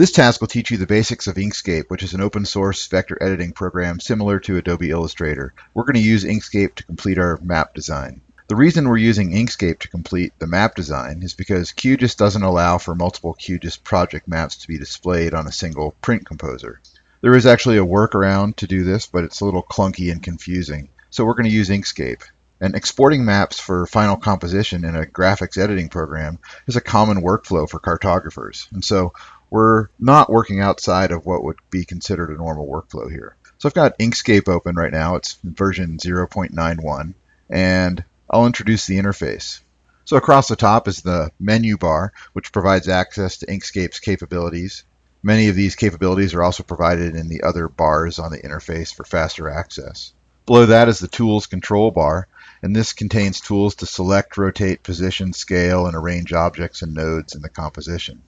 This task will teach you the basics of Inkscape, which is an open source vector editing program similar to Adobe Illustrator. We're going to use Inkscape to complete our map design. The reason we're using Inkscape to complete the map design is because QGIS doesn't allow for multiple QGIS project maps to be displayed on a single print composer. There is actually a workaround to do this, but it's a little clunky and confusing. So we're going to use Inkscape. And exporting maps for final composition in a graphics editing program is a common workflow for cartographers. And so we're not working outside of what would be considered a normal workflow here. So I've got Inkscape open right now. It's version 0.91. And I'll introduce the interface. So across the top is the menu bar, which provides access to Inkscape's capabilities. Many of these capabilities are also provided in the other bars on the interface for faster access. Below that is the Tools control bar, and this contains tools to select, rotate, position, scale, and arrange objects and nodes in the composition.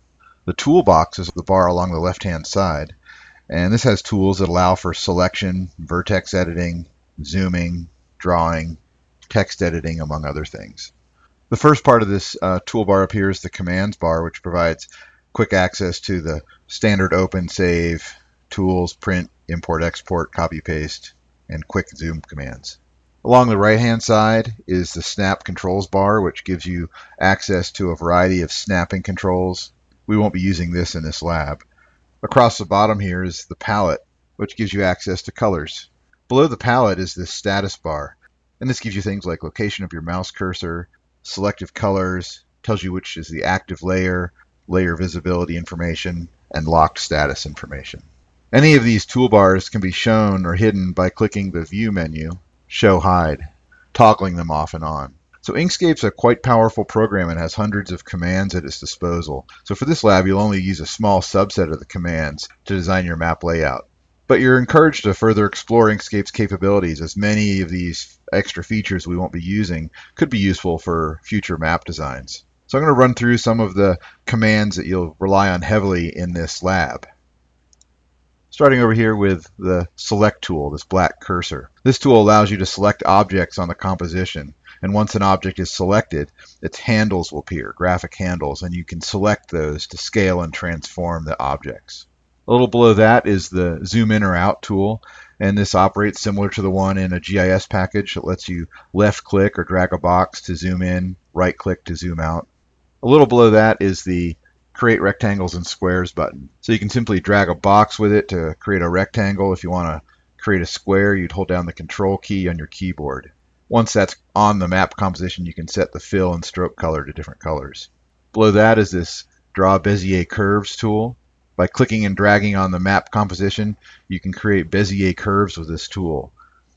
The toolbox is the bar along the left-hand side, and this has tools that allow for selection, vertex editing, zooming, drawing, text editing, among other things. The first part of this uh, toolbar up here is the commands bar, which provides quick access to the standard open, save, tools, print, import, export, copy, paste, and quick zoom commands. Along the right hand side is the snap controls bar, which gives you access to a variety of snapping controls. We won't be using this in this lab. Across the bottom here is the palette, which gives you access to colors. Below the palette is this status bar. And this gives you things like location of your mouse cursor, selective colors, tells you which is the active layer, layer visibility information, and locked status information. Any of these toolbars can be shown or hidden by clicking the View menu, Show Hide, toggling them off and on. So Inkscape's a quite powerful program and has hundreds of commands at its disposal. So for this lab, you'll only use a small subset of the commands to design your map layout. But you're encouraged to further explore Inkscape's capabilities as many of these extra features we won't be using could be useful for future map designs. So I'm going to run through some of the commands that you'll rely on heavily in this lab. Starting over here with the select tool, this black cursor. This tool allows you to select objects on the composition. And once an object is selected, its handles will appear, graphic handles, and you can select those to scale and transform the objects. A little below that is the zoom in or out tool, and this operates similar to the one in a GIS package that lets you left click or drag a box to zoom in, right click to zoom out. A little below that is the create rectangles and squares button. So you can simply drag a box with it to create a rectangle. If you want to create a square, you'd hold down the control key on your keyboard. Once that's on the map composition, you can set the fill and stroke color to different colors. Below that is this draw Bezier curves tool. By clicking and dragging on the map composition, you can create Bezier curves with this tool.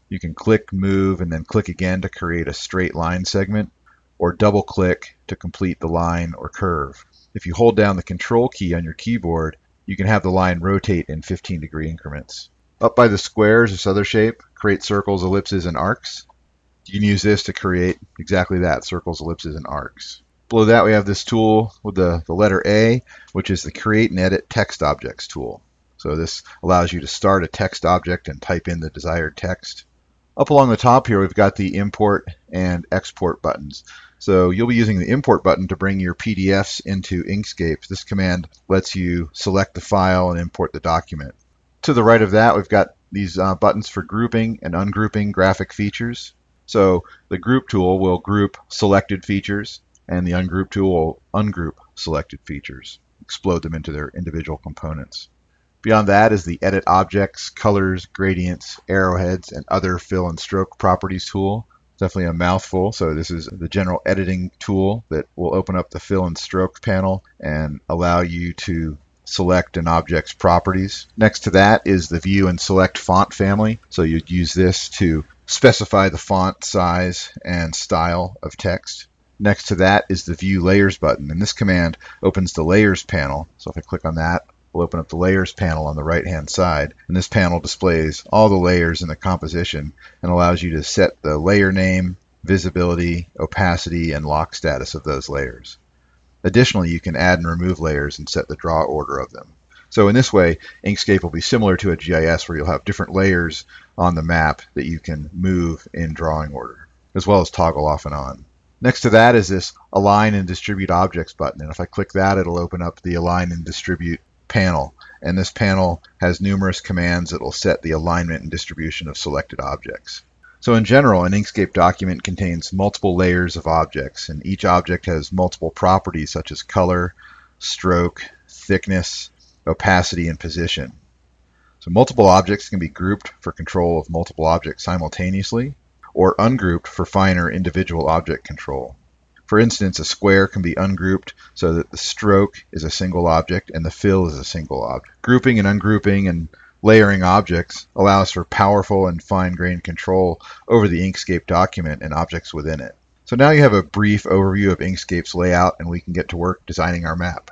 You can click, move, and then click again to create a straight line segment, or double click to complete the line or curve. If you hold down the control key on your keyboard, you can have the line rotate in 15 degree increments. Up by the squares, this other shape, create circles, ellipses, and arcs. You can use this to create exactly that, circles, ellipses, and arcs. Below that we have this tool with the, the letter A, which is the Create and Edit Text Objects tool. So this allows you to start a text object and type in the desired text. Up along the top here we've got the Import and Export buttons. So you'll be using the Import button to bring your PDFs into Inkscape. This command lets you select the file and import the document. To the right of that we've got these uh, buttons for grouping and ungrouping graphic features. So the Group tool will group selected features and the ungroup tool will ungroup selected features, explode them into their individual components. Beyond that is the Edit Objects, Colors, Gradients, Arrowheads, and Other Fill and Stroke Properties tool. Definitely a mouthful, so this is the general editing tool that will open up the Fill and Stroke panel and allow you to select an object's properties. Next to that is the View and Select Font family, so you'd use this to specify the font size and style of text. Next to that is the View Layers button, and this command opens the Layers panel. So if I click on that, we'll open up the Layers panel on the right-hand side, and this panel displays all the layers in the composition and allows you to set the layer name, visibility, opacity, and lock status of those layers. Additionally, you can add and remove layers and set the draw order of them. So in this way, Inkscape will be similar to a GIS where you'll have different layers on the map that you can move in drawing order, as well as toggle off and on. Next to that is this Align and Distribute Objects button. And if I click that, it'll open up the Align and Distribute panel, and this panel has numerous commands that will set the alignment and distribution of selected objects. So in general, an Inkscape document contains multiple layers of objects, and each object has multiple properties such as color, stroke, thickness, opacity, and position. So multiple objects can be grouped for control of multiple objects simultaneously, or ungrouped for finer individual object control. For instance, a square can be ungrouped so that the stroke is a single object and the fill is a single object. Grouping and ungrouping and layering objects allows for powerful and fine-grained control over the Inkscape document and objects within it. So now you have a brief overview of Inkscape's layout and we can get to work designing our map.